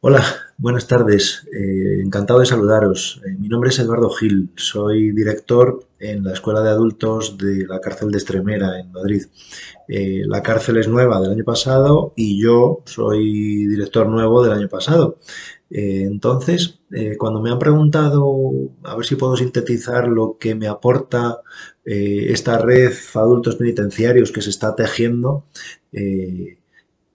Hola, buenas tardes. Eh, encantado de saludaros. Eh, mi nombre es Eduardo Gil. Soy director en la Escuela de Adultos de la cárcel de Estremera, en Madrid. Eh, la cárcel es nueva del año pasado y yo soy director nuevo del año pasado. entonces, cuando me han preguntado a ver si puedo sintetizar lo que me aporta esta red adultos penitenciarios que se está tejiendo,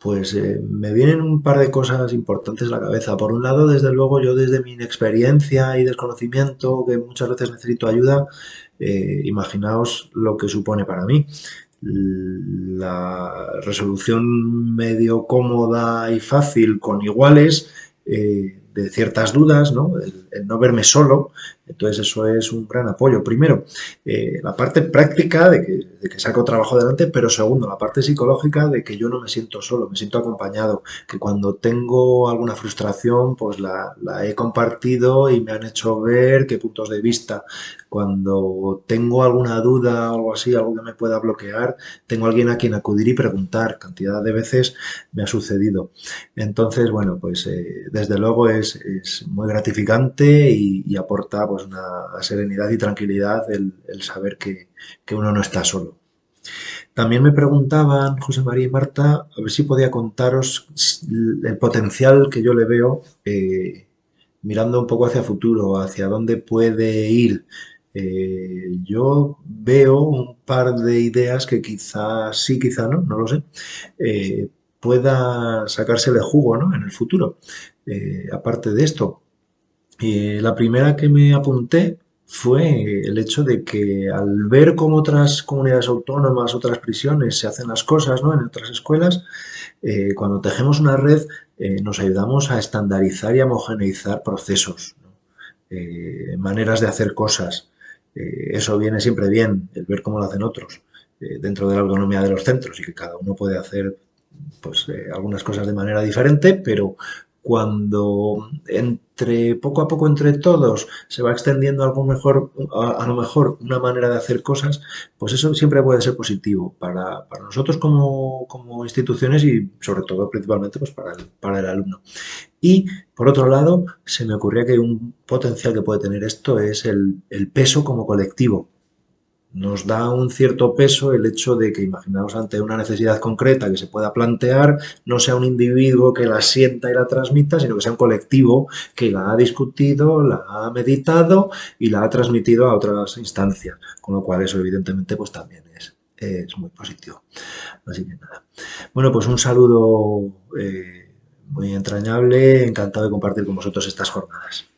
pues eh, me vienen un par de cosas importantes a la cabeza. Por un lado, desde luego, yo desde mi inexperiencia y desconocimiento, que muchas veces necesito ayuda, eh, imaginaos lo que supone para mí. La resolución medio cómoda y fácil con iguales eh, de ciertas dudas, ¿no? el no verme solo, entonces eso es un gran apoyo. Primero, eh, la parte práctica de que, saco trabajo adelante, pero segundo, la parte psicológica de que yo no me siento solo, me siento acompañado, que cuando tengo alguna frustración, pues la, he compartido y me han hecho ver qué puntos de vista. Cuando tengo alguna duda o algo así, algo que me pueda bloquear, tengo alguien a quien acudir y preguntar. Cantidad de veces me ha sucedido. Entonces, bueno, pues eh, desde luego es, muy gratificante y, aporta pues una serenidad y tranquilidad el, saber que, uno no está solo. También me preguntaban, José María y Marta, a ver si podía contaros el potencial que yo le veo eh, mirando un poco hacia futuro, hacia dónde puede ir. Eh, yo veo un par de ideas que quizás sí, quizá no, no lo sé, eh, pueda sacársele jugo ¿no? en el futuro. aparte de esto, la primera que me apunté fue el hecho de que al ver cómo otras comunidades autónomas, otras prisiones se hacen las cosas ¿no? en otras escuelas, eh, cuando tejemos una red eh, nos ayudamos a estandarizar y homogeneizar procesos, eh, maneras de hacer cosas. Eso viene siempre bien, el ver cómo lo hacen otros, dentro de la autonomía de los centros y que cada uno puede hacer pues, algunas cosas de manera diferente, pero cuando entre poco a poco entre todos se va extendiendo algo mejor, a, lo mejor una manera de hacer cosas, pues eso siempre puede ser positivo para, nosotros como, instituciones y sobre todo principalmente pues para, el, para el alumno. Y por otro lado, se me ocurría que un potencial que puede tener esto es el, el peso como colectivo nos da un cierto peso el hecho de que, imaginaos ante una necesidad concreta que se pueda plantear, no sea un individuo que la sienta y la transmita, sino que sea un colectivo que la ha discutido, la ha meditado y la ha transmitido a otras instancias, con lo cual eso evidentemente pues también es, es muy positivo. Así que nada. Bueno, pues un saludo eh, muy entrañable, encantado de compartir con vosotros estas jornadas.